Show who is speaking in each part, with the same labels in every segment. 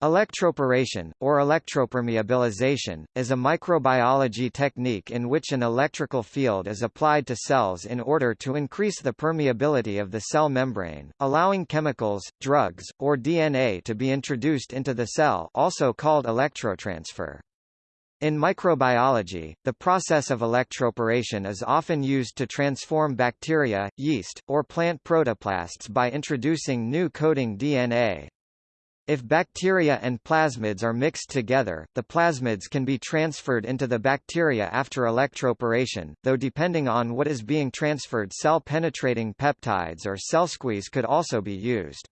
Speaker 1: Electroporation, or electropermeabilization, is a microbiology technique in which an electrical field is applied to cells in order to increase the permeability of the cell membrane, allowing chemicals, drugs, or DNA to be introduced into the cell also called electrotransfer. In microbiology, the process of electroporation is often used to transform bacteria, yeast, or plant protoplasts by introducing new coding DNA. If bacteria and plasmids are mixed together, the plasmids can be transferred into the bacteria after electroporation, though depending on what is being transferred cell-penetrating peptides or cell squeeze could also be used.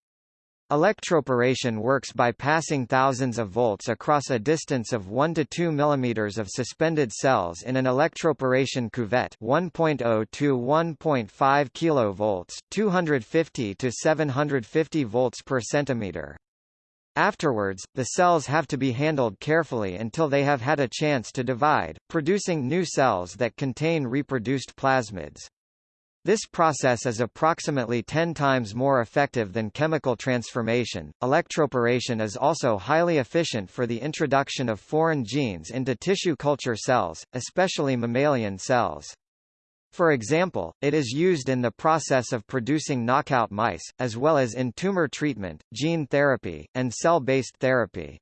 Speaker 1: Electroporation works by passing thousands of volts across a distance of 1 to 2 mm of suspended cells in an electroporation cuvette 1.0 to 1.5 kV 250 to 750 volts per centimeter. Afterwards, the cells have to be handled carefully until they have had a chance to divide, producing new cells that contain reproduced plasmids. This process is approximately 10 times more effective than chemical transformation. Electroporation is also highly efficient for the introduction of foreign genes into tissue culture cells, especially mammalian cells. For example, it is used in the process of producing knockout mice, as well as in tumor treatment, gene therapy, and cell-based therapy.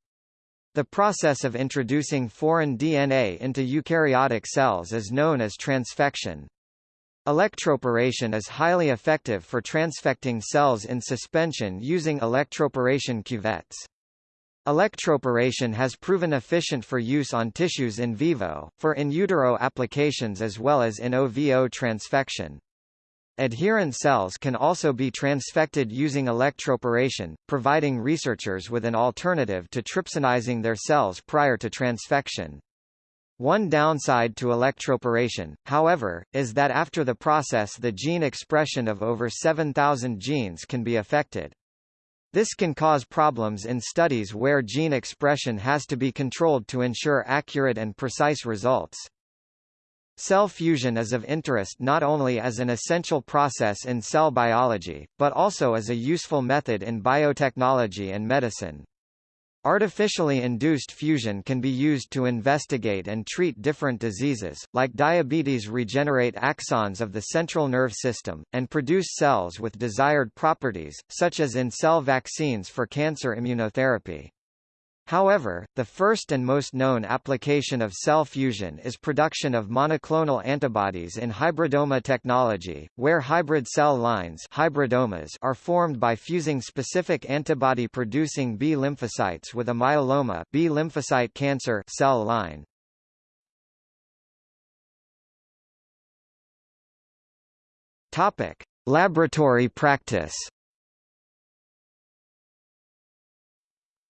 Speaker 1: The process of introducing foreign DNA into eukaryotic cells is known as transfection. Electroporation is highly effective for transfecting cells in suspension using electroporation cuvettes. Electroporation has proven efficient for use on tissues in vivo, for in utero applications as well as in OVO transfection. Adherent cells can also be transfected using electroporation, providing researchers with an alternative to trypsinizing their cells prior to transfection. One downside to electroporation, however, is that after the process the gene expression of over 7,000 genes can be affected. This can cause problems in studies where gene expression has to be controlled to ensure accurate and precise results. Cell fusion is of interest not only as an essential process in cell biology, but also as a useful method in biotechnology and medicine. Artificially induced fusion can be used to investigate and treat different diseases, like diabetes regenerate axons of the central nerve system, and produce cells with desired properties, such as in cell vaccines for cancer immunotherapy. However, the first and most known application of cell fusion is production of monoclonal antibodies in hybridoma technology, where hybrid cell lines hybridomas are formed by fusing specific antibody-producing B lymphocytes with a myeloma B lymphocyte cancer cell line. Topic: Laboratory practice.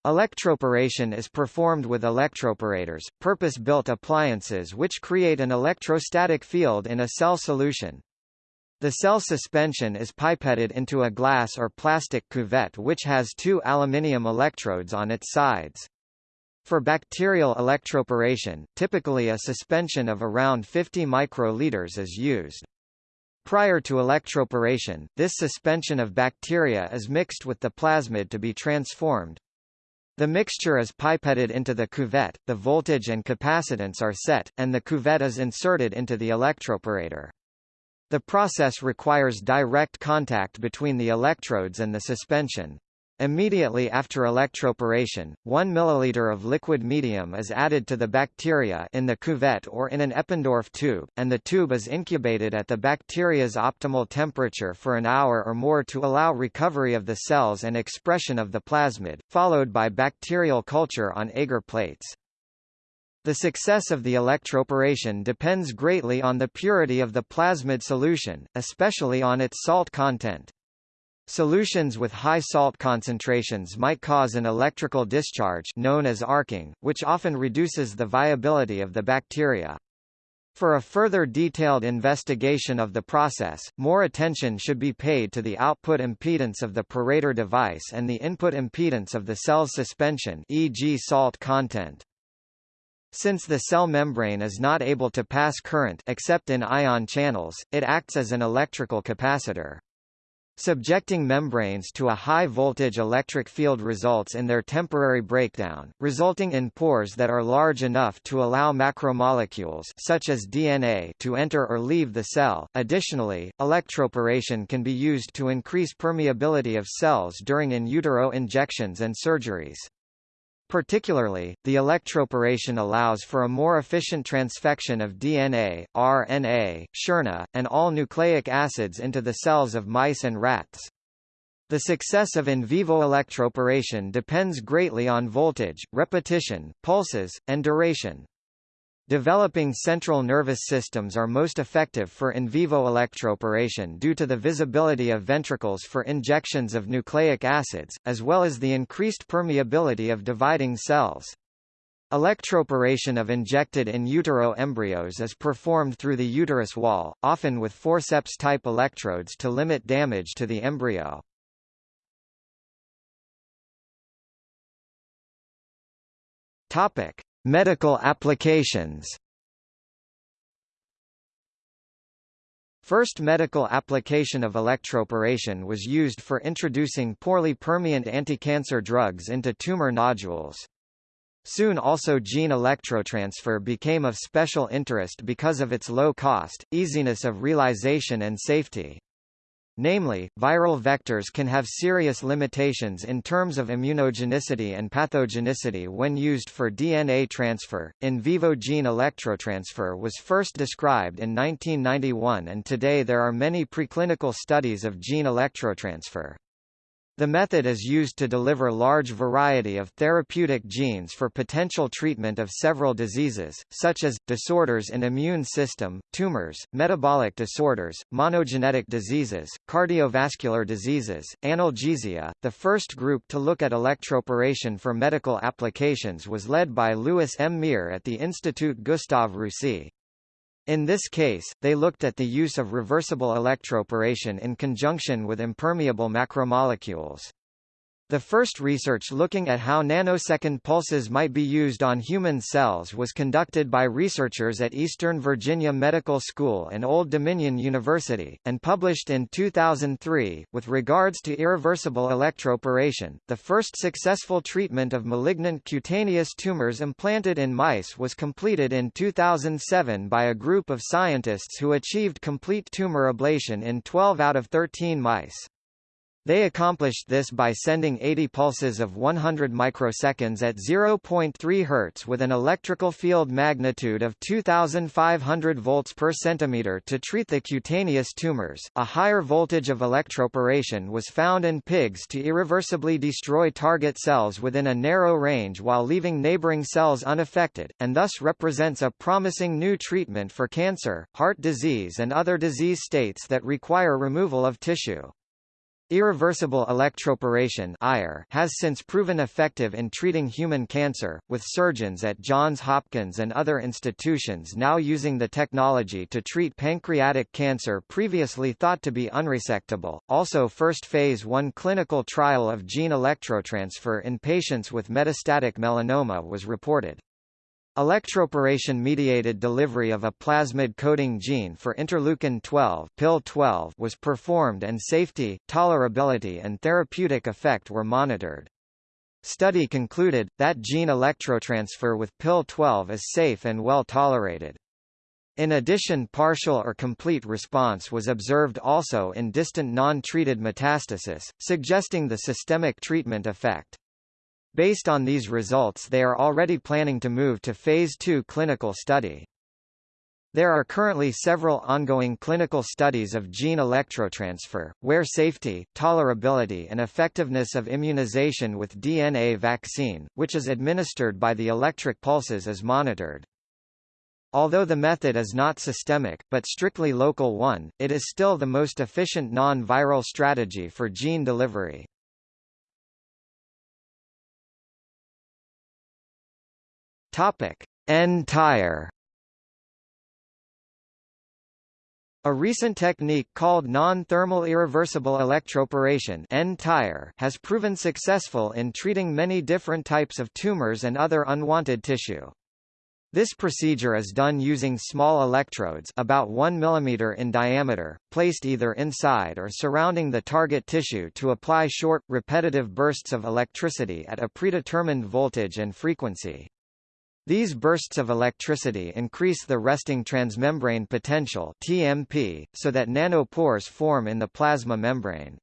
Speaker 1: Electroporation is performed with electroporators, purpose-built appliances which create an electrostatic field in a cell solution. The cell suspension is pipetted into a glass or plastic cuvette which has two aluminium electrodes on its sides. For bacterial electroporation, typically a suspension of around 50 microliters is used. Prior to electroporation, this suspension of bacteria is mixed with the plasmid to be transformed, the mixture is pipetted into the cuvette, the voltage and capacitance are set, and the cuvette is inserted into the electroporator. The process requires direct contact between the electrodes and the suspension. Immediately after electroporation, 1 ml of liquid medium is added to the bacteria in the cuvette or in an Eppendorf tube, and the tube is incubated at the bacteria's optimal temperature for an hour or more to allow recovery of the cells and expression of the plasmid, followed by bacterial culture on agar plates. The success of the electroporation depends greatly on the purity of the plasmid solution, especially on its salt content. Solutions with high salt concentrations might cause an electrical discharge known as arcing, which often reduces the viability of the bacteria. For a further detailed investigation of the process, more attention should be paid to the output impedance of the porator device and the input impedance of the cell's suspension e.g. salt content. Since the cell membrane is not able to pass current except in ion channels, it acts as an electrical capacitor. Subjecting membranes to a high-voltage electric field results in their temporary breakdown, resulting in pores that are large enough to allow macromolecules such as DNA to enter or leave the cell. Additionally, electroporation can be used to increase permeability of cells during in utero injections and surgeries. Particularly, the electroporation allows for a more efficient transfection of DNA, RNA, siRNA, and all nucleic acids into the cells of mice and rats. The success of in vivo electroporation depends greatly on voltage, repetition, pulses, and duration. Developing central nervous systems are most effective for in vivo electroporation due to the visibility of ventricles for injections of nucleic acids, as well as the increased permeability of dividing cells. Electroporation of injected in utero embryos is performed through the uterus wall, often with forceps-type electrodes to limit damage to the embryo. Topic: Medical applications First medical application of electroporation was used for introducing poorly permeant anti-cancer drugs into tumor nodules. Soon also gene electrotransfer became of special interest because of its low cost, easiness of realization and safety. Namely, viral vectors can have serious limitations in terms of immunogenicity and pathogenicity when used for DNA transfer. In vivo gene electrotransfer was first described in 1991 and today there are many preclinical studies of gene electrotransfer. The method is used to deliver large variety of therapeutic genes for potential treatment of several diseases, such as, disorders in immune system, tumors, metabolic disorders, monogenetic diseases, cardiovascular diseases, analgesia. The first group to look at electroporation for medical applications was led by Louis M. Meyer at the Institut Gustave Roussy. In this case, they looked at the use of reversible electroporation in conjunction with impermeable macromolecules. The first research looking at how nanosecond pulses might be used on human cells was conducted by researchers at Eastern Virginia Medical School and Old Dominion University, and published in 2003. With regards to irreversible electroporation, the first successful treatment of malignant cutaneous tumors implanted in mice was completed in 2007 by a group of scientists who achieved complete tumor ablation in 12 out of 13 mice. They accomplished this by sending 80 pulses of 100 microseconds at 0.3 Hz with an electrical field magnitude of 2500 volts per centimeter to treat the cutaneous tumors. A higher voltage of electroporation was found in pigs to irreversibly destroy target cells within a narrow range while leaving neighboring cells unaffected, and thus represents a promising new treatment for cancer, heart disease and other disease states that require removal of tissue. Irreversible electroporation has since proven effective in treating human cancer, with surgeons at Johns Hopkins and other institutions now using the technology to treat pancreatic cancer previously thought to be unresectable. Also first phase 1 clinical trial of gene electrotransfer in patients with metastatic melanoma was reported. Electroporation-mediated delivery of a plasmid coding gene for interleukin-12 PIL-12 was performed and safety, tolerability and therapeutic effect were monitored. Study concluded, that gene electrotransfer with PIL-12 is safe and well tolerated. In addition partial or complete response was observed also in distant non-treated metastasis, suggesting the systemic treatment effect. Based on these results they are already planning to move to Phase 2 clinical study. There are currently several ongoing clinical studies of gene electrotransfer, where safety, tolerability and effectiveness of immunization with DNA vaccine, which is administered by the electric pulses is monitored. Although the method is not systemic, but strictly local one, it is still the most efficient non-viral strategy for gene delivery. Topic: N-tire. A recent technique called non-thermal irreversible electroporation has proven successful in treating many different types of tumors and other unwanted tissue. This procedure is done using small electrodes about 1 mm in diameter, placed either inside or surrounding the target tissue to apply short, repetitive bursts of electricity at a predetermined voltage and frequency. These bursts of electricity increase the resting transmembrane potential TMP, so that nanopores form in the plasma membrane.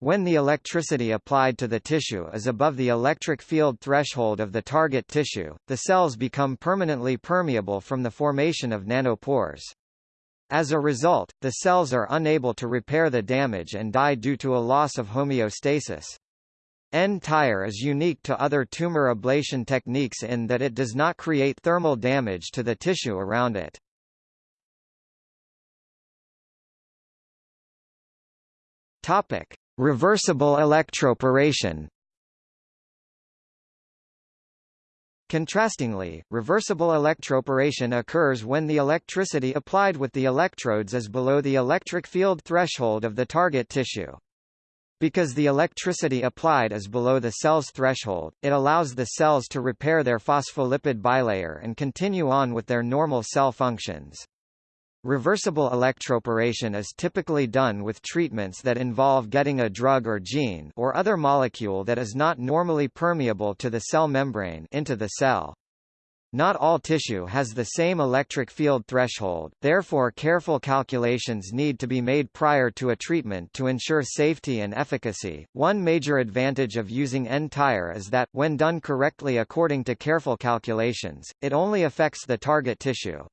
Speaker 1: When the electricity applied to the tissue is above the electric field threshold of the target tissue, the cells become permanently permeable from the formation of nanopores. As a result, the cells are unable to repair the damage and die due to a loss of homeostasis. N-Tire is unique to other tumor ablation techniques in that it does not create thermal damage to the tissue around it. Topic: Reversible electroporation Contrastingly, reversible electroporation occurs when the electricity applied with the electrodes is below the electric field threshold of the target tissue. Because the electricity applied is below the cell's threshold, it allows the cells to repair their phospholipid bilayer and continue on with their normal cell functions. Reversible electroporation is typically done with treatments that involve getting a drug or gene or other molecule that is not normally permeable to the cell membrane into the cell. Not all tissue has the same electric field threshold, therefore careful calculations need to be made prior to a treatment to ensure safety and efficacy. One major advantage of using N-Tire is that, when done correctly according to careful calculations, it only affects the target tissue.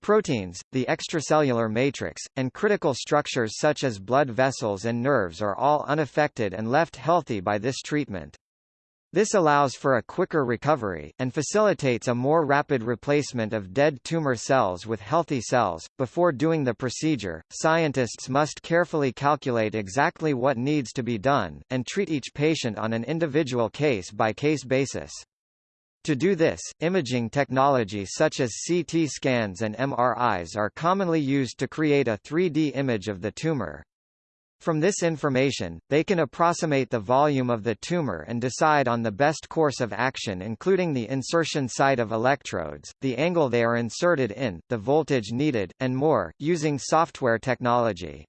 Speaker 1: Proteins, the extracellular matrix, and critical structures such as blood vessels and nerves are all unaffected and left healthy by this treatment. This allows for a quicker recovery, and facilitates a more rapid replacement of dead tumor cells with healthy cells. Before doing the procedure, scientists must carefully calculate exactly what needs to be done, and treat each patient on an individual case-by-case -case basis. To do this, imaging technology such as CT scans and MRIs are commonly used to create a 3D image of the tumor. From this information, they can approximate the volume of the tumor and decide on the best course of action including the insertion site of electrodes, the angle they are inserted in, the voltage needed, and more, using software technology.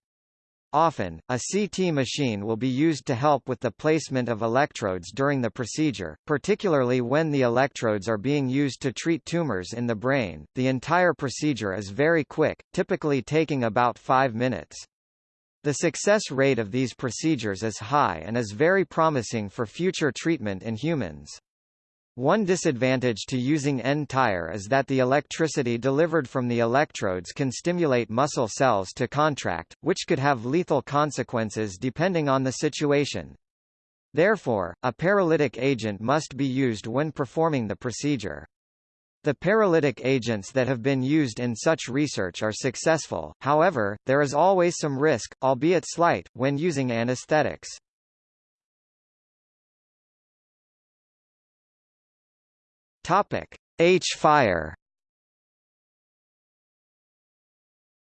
Speaker 1: Often, a CT machine will be used to help with the placement of electrodes during the procedure, particularly when the electrodes are being used to treat tumors in the brain. The entire procedure is very quick, typically taking about 5 minutes. The success rate of these procedures is high and is very promising for future treatment in humans. One disadvantage to using N-Tire is that the electricity delivered from the electrodes can stimulate muscle cells to contract, which could have lethal consequences depending on the situation. Therefore, a paralytic agent must be used when performing the procedure. The paralytic agents that have been used in such research are successful, however, there is always some risk, albeit slight, when using anesthetics. H-fire.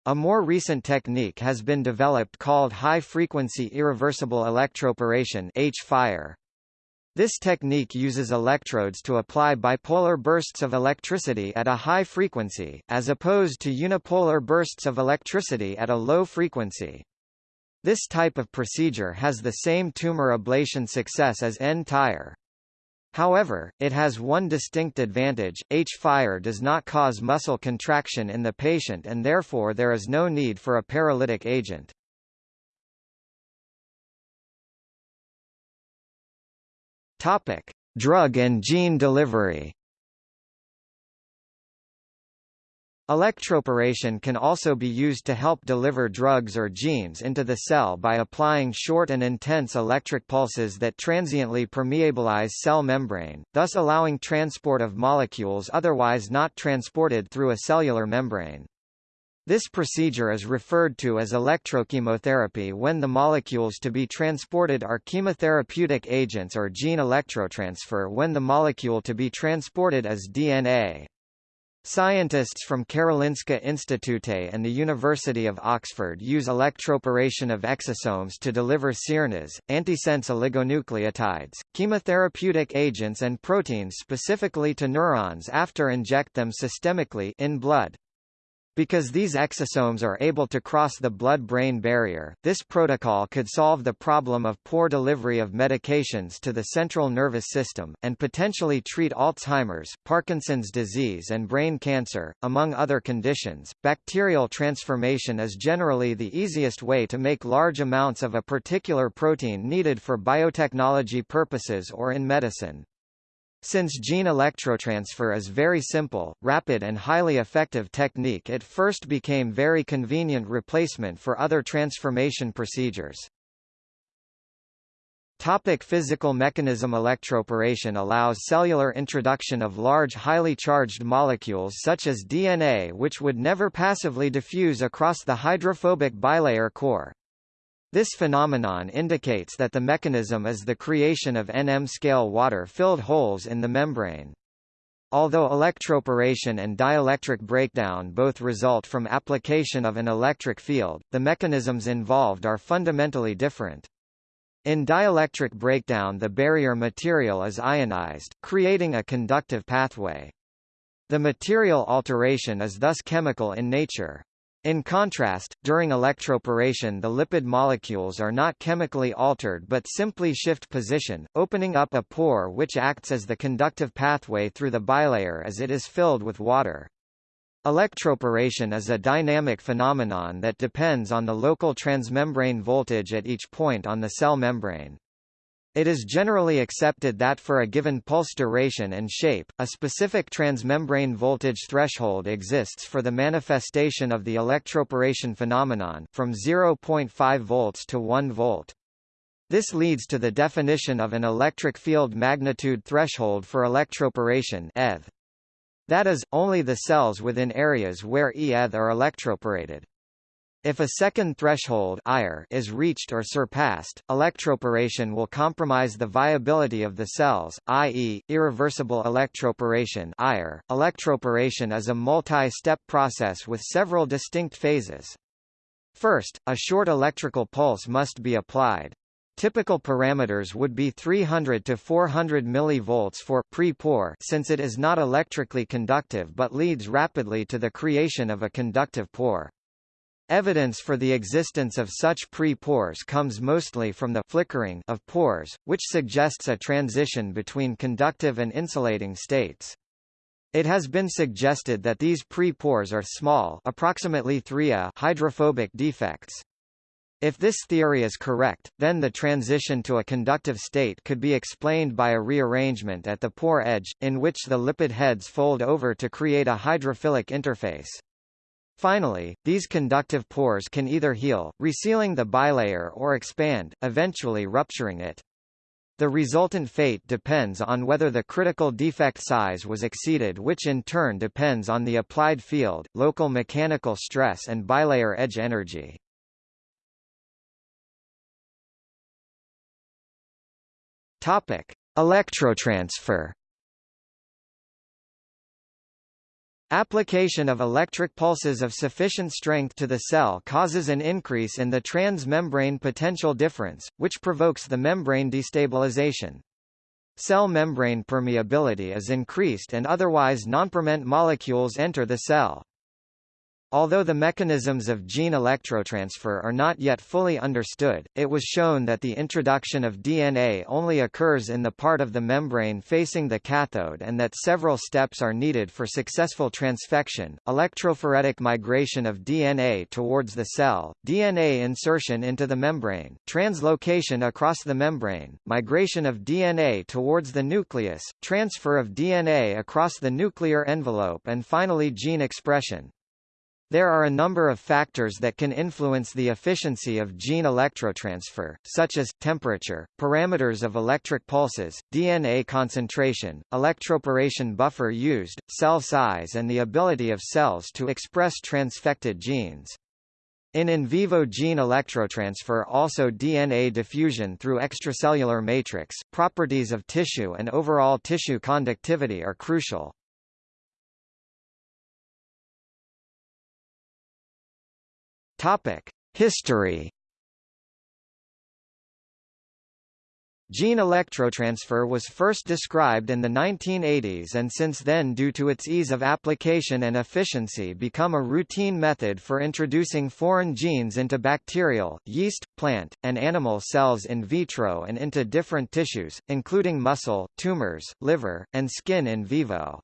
Speaker 1: A more recent technique has been developed called high-frequency irreversible electroporation H-fire. This technique uses electrodes to apply bipolar bursts of electricity at a high frequency, as opposed to unipolar bursts of electricity at a low frequency. This type of procedure has the same tumor ablation success as N-Tire. However, it has one distinct advantage, H-fire does not cause muscle contraction in the patient and therefore there is no need for a paralytic agent. Topic: Drug and gene delivery. Electroporation can also be used to help deliver drugs or genes into the cell by applying short and intense electric pulses that transiently permeabilize cell membrane, thus allowing transport of molecules otherwise not transported through a cellular membrane. This procedure is referred to as electrochemotherapy when the molecules to be transported are chemotherapeutic agents or gene electrotransfer when the molecule to be transported is DNA. Scientists from Karolinska Institute and the University of Oxford use electroporation of exosomes to deliver siRNAs, antisense oligonucleotides, chemotherapeutic agents and proteins specifically to neurons after inject them systemically in blood. Because these exosomes are able to cross the blood-brain barrier, this protocol could solve the problem of poor delivery of medications to the central nervous system, and potentially treat Alzheimer's, Parkinson's disease and brain cancer, among other conditions. Bacterial transformation is generally the easiest way to make large amounts of a particular protein needed for biotechnology purposes or in medicine. Since gene electrotransfer is very simple, rapid and highly effective technique it first became very convenient replacement for other transformation procedures. Topic physical mechanism Electroporation allows cellular introduction of large highly charged molecules such as DNA which would never passively diffuse across the hydrophobic bilayer core. This phenomenon indicates that the mechanism is the creation of NM-scale water-filled holes in the membrane. Although electroporation and dielectric breakdown both result from application of an electric field, the mechanisms involved are fundamentally different. In dielectric breakdown the barrier material is ionized, creating a conductive pathway. The material alteration is thus chemical in nature. In contrast, during electroporation the lipid molecules are not chemically altered but simply shift position, opening up a pore which acts as the conductive pathway through the bilayer as it is filled with water. Electroporation is a dynamic phenomenon that depends on the local transmembrane voltage at each point on the cell membrane. It is generally accepted that for a given pulse duration and shape, a specific transmembrane voltage threshold exists for the manifestation of the electroporation phenomenon, from 0.5 volts to 1 volt. This leads to the definition of an electric field magnitude threshold for electroporation ETH. That is, only the cells within areas where ETH are electroporated. If a second threshold is reached or surpassed, electroporation will compromise the viability of the cells, i.e., irreversible electroporation Electroporation is a multi-step process with several distinct phases. First, a short electrical pulse must be applied. Typical parameters would be 300 to 400 mV for pre-pore since it is not electrically conductive but leads rapidly to the creation of a conductive pore. Evidence for the existence of such pre-pores comes mostly from the flickering of pores, which suggests a transition between conductive and insulating states. It has been suggested that these pre-pores are small approximately 3 A hydrophobic defects. If this theory is correct, then the transition to a conductive state could be explained by a rearrangement at the pore edge, in which the lipid heads fold over to create a hydrophilic interface. Finally, these conductive pores can either heal, resealing the bilayer or expand, eventually rupturing it. The resultant fate depends on whether the critical defect size was exceeded which in turn depends on the applied field, local mechanical stress and bilayer edge energy. Electrotransfer Application of electric pulses of sufficient strength to the cell causes an increase in the transmembrane potential difference, which provokes the membrane destabilization. Cell membrane permeability is increased and otherwise nonpermeant molecules enter the cell. Although the mechanisms of gene electrotransfer are not yet fully understood, it was shown that the introduction of DNA only occurs in the part of the membrane facing the cathode and that several steps are needed for successful transfection, electrophoretic migration of DNA towards the cell, DNA insertion into the membrane, translocation across the membrane, migration of DNA towards the nucleus, transfer of DNA across the nuclear envelope and finally gene expression. There are a number of factors that can influence the efficiency of gene electrotransfer, such as, temperature, parameters of electric pulses, DNA concentration, electroporation buffer used, cell size and the ability of cells to express transfected genes. In in vivo gene electrotransfer also DNA diffusion through extracellular matrix, properties of tissue and overall tissue conductivity are crucial. Topic: History Gene electrotransfer was first described in the 1980s and since then due to its ease of application and efficiency become a routine method for introducing foreign genes into bacterial, yeast, plant, and animal cells in vitro and into different tissues, including muscle, tumors, liver, and skin in vivo.